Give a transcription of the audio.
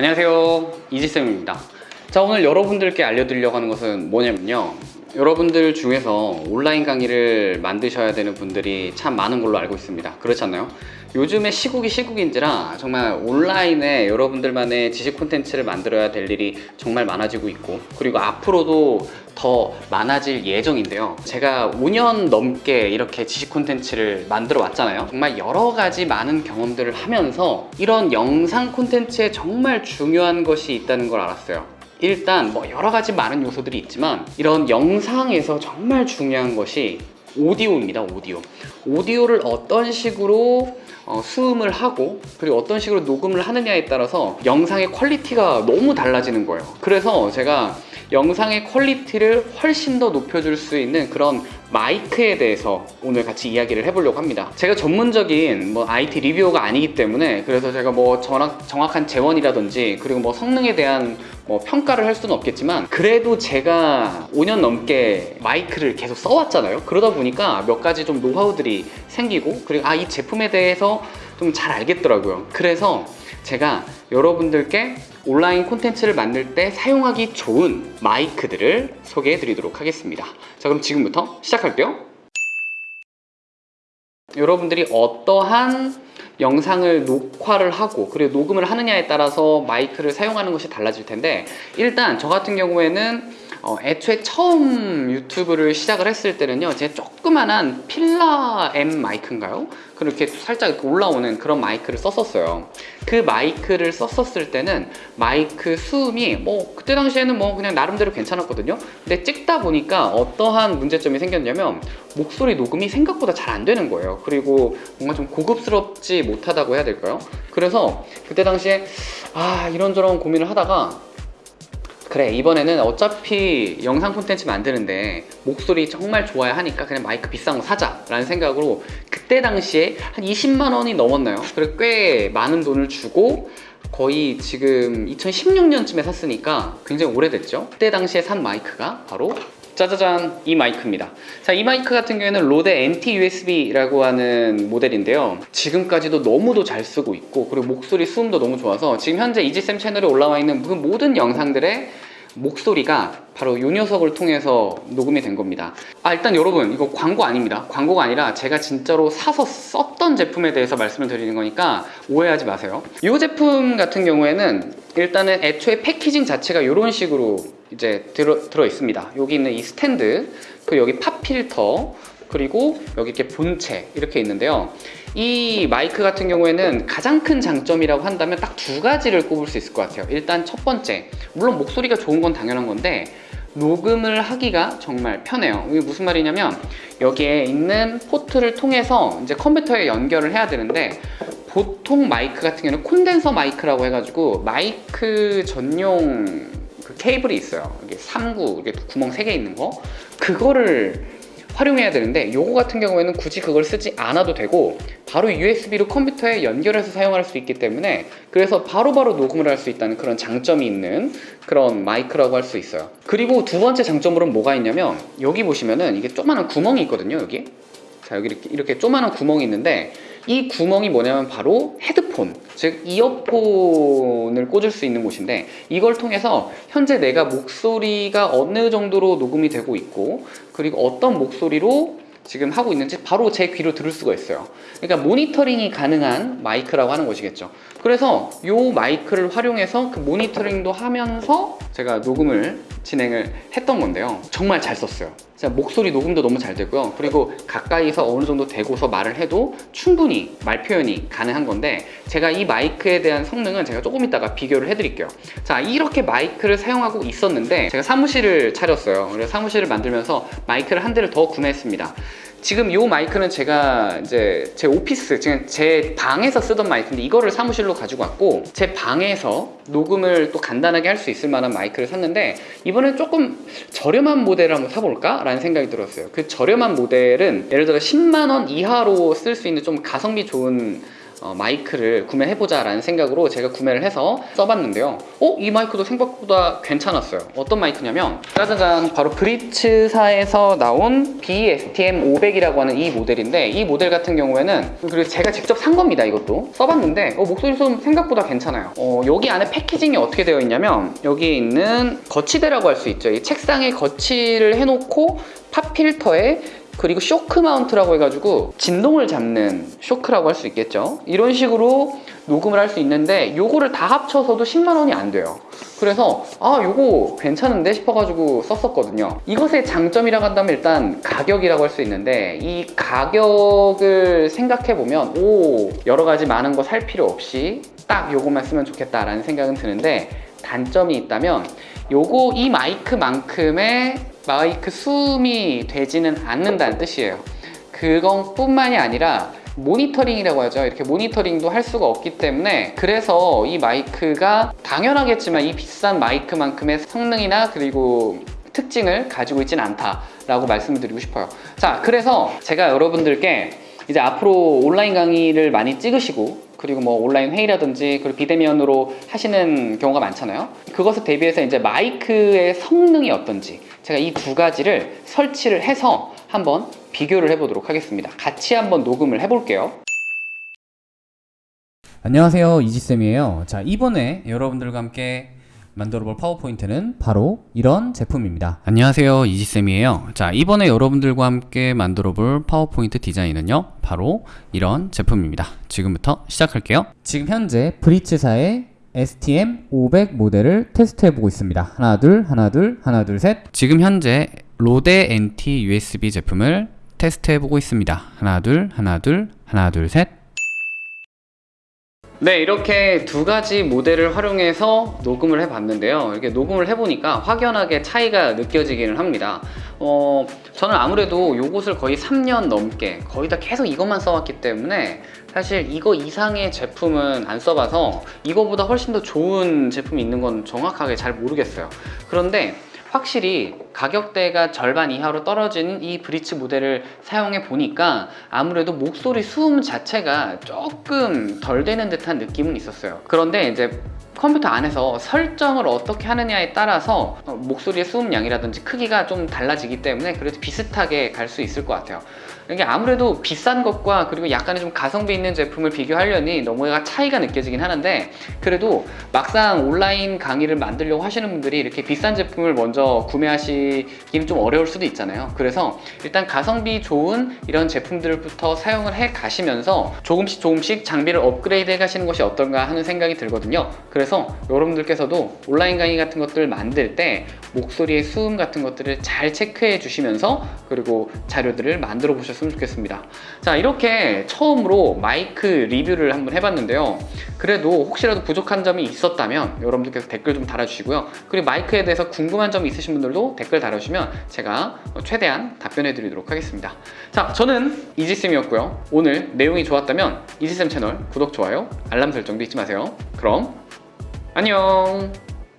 안녕하세요. 이지쌤입니다. 자 오늘 여러분들께 알려드리려고 하는 것은 뭐냐면요 여러분들 중에서 온라인 강의를 만드셔야 되는 분들이 참 많은 걸로 알고 있습니다. 그렇지 않나요? 요즘에 시국이 시국인지라 정말 온라인에 여러분들만의 지식 콘텐츠를 만들어야 될 일이 정말 많아지고 있고 그리고 앞으로도 더 많아질 예정인데요. 제가 5년 넘게 이렇게 지식 콘텐츠를 만들어 왔잖아요. 정말 여러 가지 많은 경험들을 하면서 이런 영상 콘텐츠에 정말 중요한 것이 있다는 걸 알았어요 일단 뭐 여러 가지 많은 요소들이 있지만 이런 영상에서 정말 중요한 것이 오디오입니다 오디오. 오디오를 어떤 식으로 어, 수음을 하고 그리고 어떤 식으로 녹음을 하느냐에 따라서 영상의 quality가 너무 달라지는 거예요. 그래서 제가 영상의 quality를 훨씬 더 높여줄 수 있는 그런 마이크에 대해서 오늘 같이 이야기를 해보려고 합니다. 제가 전문적인 뭐 IT reviewer가 아니기 때문에 그래서 제가 뭐 정확, 정확 한 제원이라든지 그리고 뭐 성능에 대한 뭐 평가를 할 수는 없겠지만 그래도 제가 5년 넘게 마이크를 계속 써왔잖아요. 그러다 보니까 몇 가지 좀 노하우들이 생기고 그리고 아 이 제품에 대해서 좀 잘 알겠더라고요. 그래서 제가 여러분들께 온라인 콘텐츠를 만들 때 사용하기 좋은 마이크들을 소개해 드리도록 하겠습니다. 자 그럼 지금부터 시작할게요. 여러분들이 어떠한 영상을 녹화를 하고 그리고 녹음을 하느냐에 따라서 마이크를 사용하는 것이 달라질 텐데 일단 저 같은 경우에는 어, 애초에 처음 유튜브를 시작을 했을 때는요 제 조그만한 필라 M 마이크인가요? 그렇게 살짝 올라오는 그런 마이크를 썼었어요 그 마이크를 썼었을 때는 마이크 수음이 뭐 그때 당시에는 뭐 그냥 나름대로 괜찮았거든요 근데 찍다 보니까 어떠한 문제점이 생겼냐면 목소리 녹음이 생각보다 잘 안 되는 거예요 그리고 뭔가 좀 고급스럽지 못하다고 해야 될까요? 그래서 그때 당시에 아 이런저런 고민을 하다가 그래 이번에는 어차피 영상 콘텐츠 만드는데 목소리 정말 좋아야 하니까 그냥 마이크 비싼 거 사자 라는 생각으로 그때 당시에 한 20만 원이 넘었나요? 그래 꽤 많은 돈을 주고 거의 지금 2016년쯤에 샀으니까 굉장히 오래됐죠 그때 당시에 산 마이크가 바로 짜자잔 이 마이크입니다. 자 이 마이크 같은 경우에는 로데 NT-USB라고 하는 모델인데요. 지금까지도 너무도 잘 쓰고 있고 그리고 목소리 수음도 너무 좋아서 지금 현재 이지쌤 채널에 올라와 있는 그 모든 영상들의 목소리가 바로 이 녀석을 통해서 녹음이 된 겁니다. 아 일단 여러분 이거 광고 아닙니다. 광고가 아니라 제가 진짜로 사서 썼던 제품에 대해서 말씀을 드리는 거니까 오해하지 마세요. 이 제품 같은 경우에는 일단은 애초에 패키징 자체가 이런 식으로 이제 들어, 들어 있습니다. 여기 있는 이 스탠드 그리고 여기 팝 필터 그리고 여기 이렇게 본체 이렇게 있는데요 이 마이크 같은 경우에는 가장 큰 장점이라고 한다면 딱 두 가지를 꼽을 수 있을 것 같아요. 일단 첫 번째 물론 목소리가 좋은 건 당연한 건데 녹음을 하기가 정말 편해요. 이게 무슨 말이냐면 여기에 있는 포트를 통해서 이제 컴퓨터에 연결을 해야 되는데 보통 마이크 같은 경우는 콘덴서 마이크라고 해가지고 마이크 전용 그 케이블이 있어요. 이게 3구 이게 구멍 3개 있는 거. 그거를 활용해야 되는데 요거 같은 경우에는 굳이 그걸 쓰지 않아도 되고 바로 USB로 컴퓨터에 연결해서 사용할 수 있기 때문에 그래서 바로바로 바로 녹음을 할 수 있다는 그런 장점이 있는 그런 마이크라고 할 수 있어요. 그리고 두 번째 장점으로는 뭐가 있냐면 여기 보시면은 이게 조그마한 구멍이 있거든요 여기. 자 여기 이렇게, 이렇게 조그마한 구멍이 있는데 이 구멍이 뭐냐면 바로 헤드폰 즉 이어폰을 꽂을 수 있는 곳인데 이걸 통해서 현재 내가 목소리가 어느 정도로 녹음이 되고 있고 그리고 어떤 목소리로 지금 하고 있는지 바로 제 귀로 들을 수가 있어요. 그러니까 모니터링이 가능한 마이크라고 하는 것이겠죠. 그래서 이 마이크를 활용해서 그 모니터링도 하면서 제가 녹음을 진행을 했던 건데요. 정말 잘 썼어요 목소리 녹음도 너무 잘 되고요. 그리고 가까이서 어느 정도 대고서 말을 해도 충분히 말 표현이 가능한 건데 제가 이 마이크에 대한 성능은 제가 조금 이따가 비교를 해드릴게요. 자 이렇게 마이크를 사용하고 있었는데 제가 사무실을 차렸어요. 그래서 사무실을 만들면서 마이크를 한 대를 더 구매했습니다 지금 이 마이크는 제가 이제 제 오피스, 지금 제 방에서 쓰던 마이크인데 이거를 사무실로 가지고 왔고 제 방에서 녹음을 또 간단하게 할 수 있을 만한 마이크를 샀는데 이번엔 조금 저렴한 모델을 한번 사볼까? 라는 생각이 들었어요 그 저렴한 모델은 예를 들어 10만원 이하로 쓸 수 있는 좀 가성비 좋은 어, 마이크를 구매해보자 라는 생각으로 제가 구매를 해서 써봤는데요. 어? 이 마이크도 생각보다 괜찮았어요. 어떤 마이크냐면 짜자잔 바로 브리츠사에서 나온 BSTM500이라고 하는 이 모델인데 이 모델 같은 경우에는 그리고 제가 직접 산 겁니다 이것도. 써봤는데 어, 목소리 소음 생각보다 괜찮아요. 어, 여기 안에 패키징이 어떻게 되어 있냐면 여기에 있는 거치대라고 할 수 있죠. 이 책상에 거치를 해놓고 팝 필터에 그리고 쇼크 마운트라고 해가지고 진동을 잡는 쇼크라고 할 수 있겠죠? 이런 식으로 녹음을 할 수 있는데 요거를 다 합쳐서도 10만 원이 안 돼요. 그래서 아 요거 괜찮은데 싶어가지고 썼었거든요. 이것의 장점이라고 한다면 일단 가격이라고 할 수 있는데 이 가격을 생각해보면 오 여러 가지 많은 거 살 필요 없이 딱 요거만 쓰면 좋겠다라는 생각은 드는데 단점이 있다면 요거 이 마이크만큼의 마이크 수음이 되지는 않는다는 뜻이에요. 그건 뿐만이 아니라 모니터링이라고 하죠. 이렇게 모니터링도 할 수가 없기 때문에 그래서 이 마이크가 당연하겠지만 이 비싼 마이크만큼의 성능이나 그리고 특징을 가지고 있지는 않다라고 말씀을 드리고 싶어요. 자 그래서 제가 여러분들께 이제 앞으로 온라인 강의를 많이 찍으시고 그리고 뭐 온라인 회의라든지 그리고 비대면으로 하시는 경우가 많잖아요. 그것을 대비해서 이제 마이크의 성능이 어떤지 제가 이 두 가지를 설치를 해서 한번 비교를 해보도록 하겠습니다. 같이 한번 녹음을 해볼게요. 안녕하세요. 이지쌤이에요. 자 이번에 여러분들과 함께 만들어볼 파워포인트는 바로 이런 제품입니다. 안녕하세요. 이지쌤이에요. 자 이번에 여러분들과 함께 만들어볼 파워포인트 디자인은요 바로 이런 제품입니다. 지금부터 시작할게요. 지금 현재 브리츠사의 STM500 모델을 테스트해보고 있습니다. 하나 둘 하나 둘 하나 둘 셋. 지금 현재 로데 NT USB 제품을 테스트해보고 있습니다. 하나 둘 하나 둘 하나 둘 셋 네 이렇게 두 가지 모델을 활용해서 녹음을 해봤는데요. 이렇게 녹음을 해보니까 확연하게 차이가 느껴지기는 합니다. 어, 저는 아무래도 요것을 거의 3년 넘게 거의 다 계속 이것만 써왔기 때문에 사실 이거 이상의 제품은 안 써봐서 이거보다 훨씬 더 좋은 제품이 있는 건 정확하게 잘 모르겠어요. 그런데 확실히 가격대가 절반 이하로 떨어진 이 브리츠 모델을 사용해 보니까 아무래도 목소리 수음 자체가 조금 덜 되는 듯한 느낌은 있었어요. 그런데 이제 컴퓨터 안에서 설정을 어떻게 하느냐에 따라서 어, 목소리의 수음량이라든지 크기가 좀 달라지기 때문에 그래도 비슷하게 갈 수 있을 것 같아요. 이게 아무래도 비싼 것과 그리고 약간의 좀 가성비 있는 제품을 비교하려니 너무나 차이가 느껴지긴 하는데 그래도 막상 온라인 강의를 만들려고 하시는 분들이 이렇게 비싼 제품을 먼저 구매하시기는 좀 어려울 수도 있잖아요. 그래서 일단 가성비 좋은 이런 제품들부터 사용을 해 가시면서 조금씩 조금씩 장비를 업그레이드 해 가시는 것이 어떤가 하는 생각이 들거든요. 그래서 여러분들께서도 온라인 강의 같은 것들을 만들 때 목소리의 수음 같은 것들을 잘 체크해 주시면서 그리고 자료들을 만들어 보셨으면 좋겠습니다. 자 이렇게 처음으로 마이크 리뷰를 한번 해봤는데요. 그래도 혹시라도 부족한 점이 있었다면 여러분들께서 댓글 좀 달아주시고요. 그리고 마이크에 대해서 궁금한 점이 있으신 분들도 댓글 달아주시면 제가 최대한 답변해 드리도록 하겠습니다. 자 저는 이지쌤이었고요. 오늘 내용이 좋았다면 이지쌤 채널 구독, 좋아요, 알람 설정도 잊지 마세요. 그럼 안녕